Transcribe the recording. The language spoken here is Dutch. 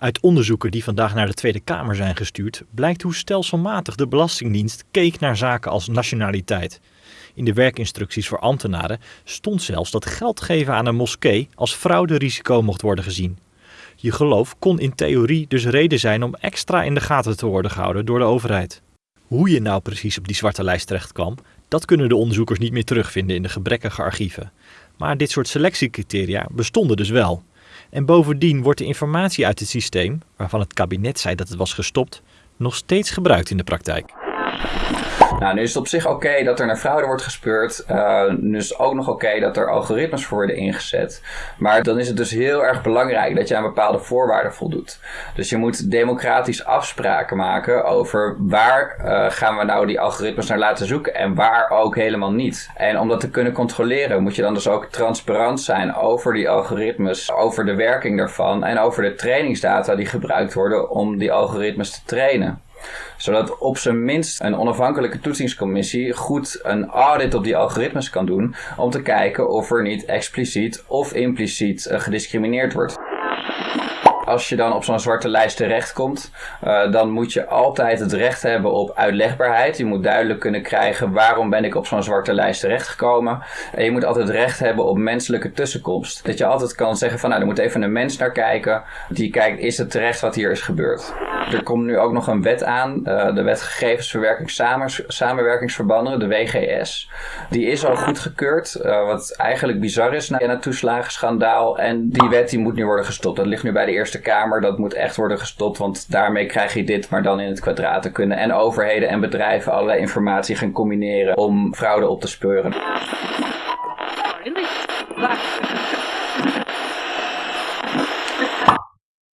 Uit onderzoeken die vandaag naar de Tweede Kamer zijn gestuurd, blijkt hoe stelselmatig de Belastingdienst keek naar zaken als nationaliteit. In de werkinstructies voor ambtenaren stond zelfs dat geld geven aan een moskee als frauderisico mocht worden gezien. Je geloof kon in theorie dus reden zijn om extra in de gaten te worden gehouden door de overheid. Hoe je nou precies op die zwarte lijst terecht kwam, dat kunnen de onderzoekers niet meer terugvinden in de gebrekkige archieven. Maar dit soort selectiecriteria bestonden dus wel. En bovendien wordt de informatie uit het systeem, waarvan het kabinet zei dat het was gestopt, nog steeds gebruikt in de praktijk. Nou, nu is het op zich oké dat er naar fraude wordt gespeurd. Uh, nu is het ook nog oké dat er algoritmes voor worden ingezet. Maar dan is het dus heel erg belangrijk dat je aan bepaalde voorwaarden voldoet. Dus je moet democratisch afspraken maken over waar uh, gaan we nou die algoritmes naar laten zoeken en waar ook helemaal niet. En om dat te kunnen controleren moet je dan dus ook transparant zijn over die algoritmes, over de werking daarvan en over de trainingsdata die gebruikt worden om die algoritmes te trainen zodat op zijn minst een onafhankelijke toetsingscommissie goed een audit op die algoritmes kan doen om te kijken of er niet expliciet of impliciet uh, gediscrimineerd wordt als je dan op zo'n zwarte lijst terechtkomt, uh, dan moet je altijd het recht hebben op uitlegbaarheid. Je moet duidelijk kunnen krijgen waarom ben ik op zo'n zwarte lijst terechtgekomen. En je moet altijd recht hebben op menselijke tussenkomst. Dat je altijd kan zeggen van nou, er moet even een mens naar kijken. Die kijkt, is het terecht wat hier is gebeurd? Er komt nu ook nog een wet aan, uh, de Wet Gegevensverwerking Samenwerkingsverbanden, de WGS. Die is al goedgekeurd, uh, wat eigenlijk bizar is na het toeslagenschandaal. En die wet die moet nu worden gestopt. Dat ligt nu bij de Kamer, dat moet echt worden gestopt, want daarmee krijg je dit maar dan in het kwadraat te kunnen. En overheden en bedrijven allerlei informatie gaan combineren om fraude op te speuren.